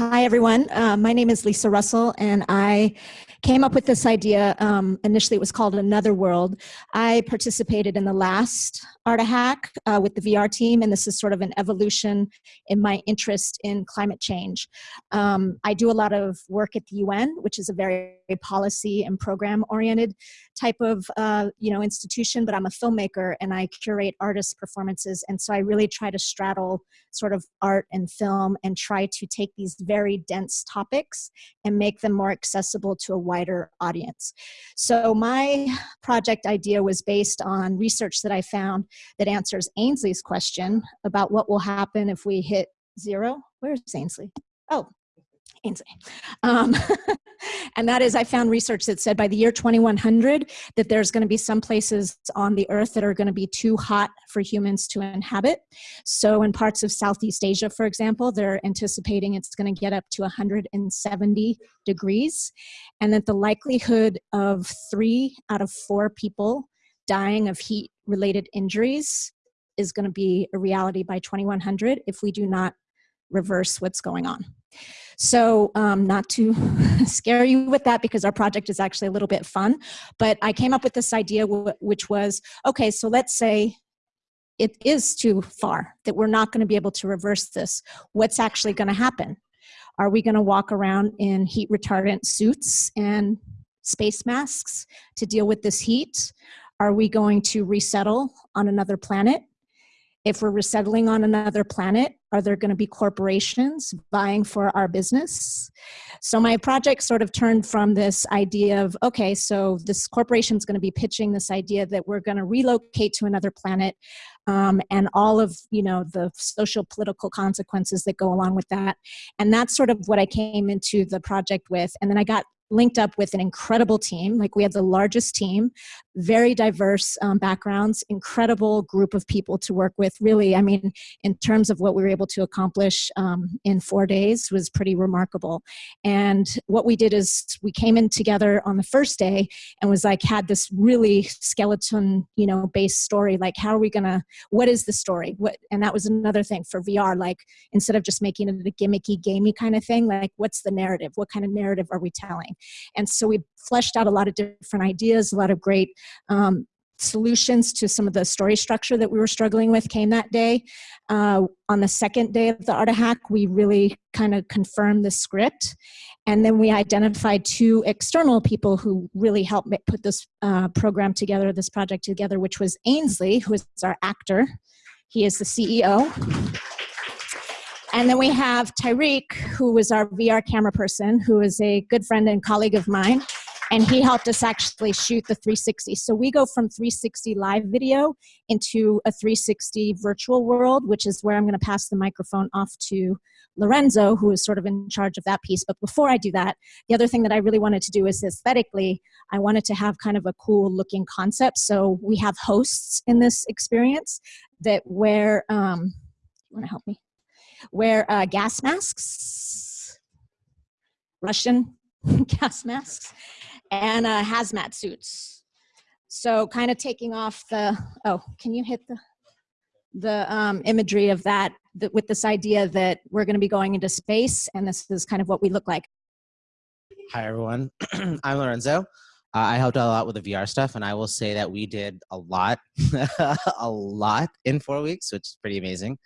Hi, everyone. Uh, my name is Lisa Russell, and I came up with this idea. Um, initially, it was called Another World. I participated in the last Art Hack uh, with the VR team, and this is sort of an evolution in my interest in climate change. Um, I do a lot of work at the UN, which is a very policy and program oriented type of uh, you know institution, but I'm a filmmaker and I curate artist performances, and so I really try to straddle sort of art and film and try to take these very dense topics and make them more accessible to a wider audience. So my project idea was based on research that I found that answers Ainsley's question about what will happen if we hit zero. Where's Ainsley? Oh, Ainsley. Um, and that is, I found research that said by the year 2100 that there's going to be some places on the earth that are going to be too hot for humans to inhabit. So in parts of Southeast Asia, for example, they're anticipating it's going to get up to 170 degrees, and that the likelihood of three out of four people dying of heat related injuries is going to be a reality by 2100 if we do not reverse what's going on. So um, not to scare you with that because our project is actually a little bit fun, but I came up with this idea which was, okay, so let's say it is too far, that we're not gonna be able to reverse this. What's actually gonna happen? Are we gonna walk around in heat retardant suits and space masks to deal with this heat? Are we going to resettle on another planet? If we're resettling on another planet, are there going to be corporations buying for our business? So my project sort of turned from this idea of, okay, so this corporation is going to be pitching this idea that we're going to relocate to another planet um, and all of, you know, the social political consequences that go along with that. And that's sort of what I came into the project with. And then I got linked up with an incredible team. Like we had the largest team, very diverse um, backgrounds, incredible group of people to work with. Really, I mean, in terms of what we were able to accomplish um, in four days was pretty remarkable. And what we did is we came in together on the first day and was like, had this really skeleton, you know, based story. Like, how are we gonna, what is the story? What, and that was another thing for VR, like instead of just making it a gimmicky, gamey kind of thing, like what's the narrative? What kind of narrative are we telling? And so we fleshed out a lot of different ideas, a lot of great um, solutions to some of the story structure that we were struggling with came that day. Uh, on the second day of the Art of Hack, we really kind of confirmed the script. And then we identified two external people who really helped put this uh, program together, this project together, which was Ainsley, who is our actor. He is the CEO. And then we have Tyreek, who was our VR camera person, who is a good friend and colleague of mine. And he helped us actually shoot the 360. So we go from 360 live video into a 360 virtual world, which is where I'm going to pass the microphone off to Lorenzo, who is sort of in charge of that piece. But before I do that, the other thing that I really wanted to do is aesthetically, I wanted to have kind of a cool looking concept. So we have hosts in this experience that wear, um, you want to help me? wear uh, gas masks, Russian gas masks, and uh, hazmat suits. So kind of taking off the, oh, can you hit the, the um, imagery of that, that with this idea that we're going to be going into space and this is kind of what we look like. Hi, everyone. I'm Lorenzo. Uh, I helped out a lot with the VR stuff, and I will say that we did a lot, a lot in four weeks, which is pretty amazing.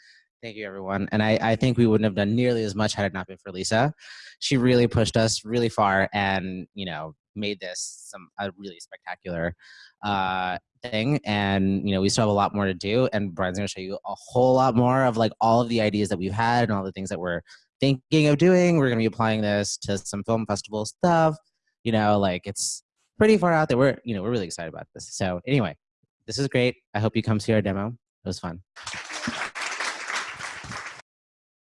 Thank you, everyone. And I, I think we wouldn't have done nearly as much had it not been for Lisa. She really pushed us really far and, you know, made this some a really spectacular uh, thing. And, you know, we still have a lot more to do. And Brian's going to show you a whole lot more of like all of the ideas that we've had and all the things that we're thinking of doing. We're going to be applying this to some film festival stuff. You know, like it's pretty far out there. We're, you know, we're really excited about this. So anyway, this is great. I hope you come see our demo. It was fun.